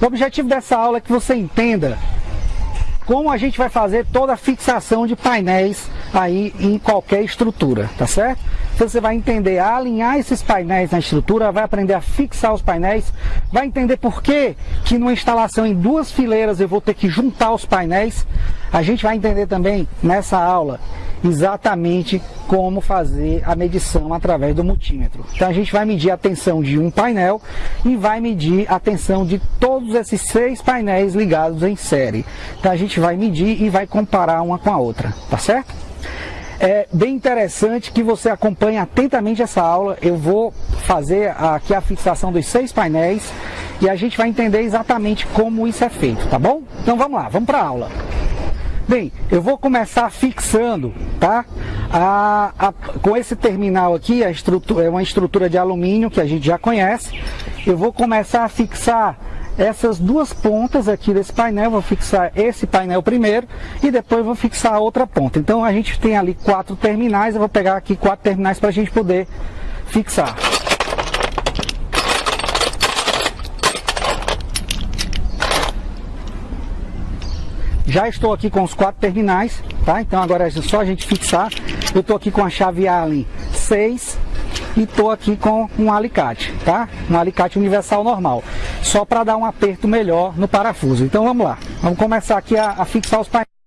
O objetivo dessa aula é que você entenda como a gente vai fazer toda a fixação de painéis aí em qualquer estrutura, tá certo? Então você vai entender a alinhar esses painéis na estrutura, vai aprender a fixar os painéis, vai entender por que que numa instalação em duas fileiras eu vou ter que juntar os painéis. A gente vai entender também nessa aula exatamente como fazer a medição através do multímetro. Então a gente vai medir a tensão de um painel e vai medir a tensão de todos esses seis painéis ligados em série. Então a gente vai medir e vai comparar uma com a outra, tá certo? É bem interessante que você acompanhe atentamente essa aula. Eu vou fazer aqui a fixação dos seis painéis e a gente vai entender exatamente como isso é feito, tá bom? Então vamos lá, vamos para a aula. Bem, eu vou começar fixando, tá? A, a, com esse terminal aqui, a estrutura, é uma estrutura de alumínio que a gente já conhece. Eu vou começar a fixar essas duas pontas aqui desse painel, vou fixar esse painel primeiro e depois vou fixar a outra ponta. Então a gente tem ali quatro terminais, eu vou pegar aqui quatro terminais para a gente poder fixar. Já estou aqui com os quatro terminais, tá? Então agora é só a gente fixar. Eu estou aqui com a chave Allen 6 e estou aqui com um alicate, tá? Um alicate universal normal, só para dar um aperto melhor no parafuso. Então vamos lá, vamos começar aqui a, a fixar os painéis.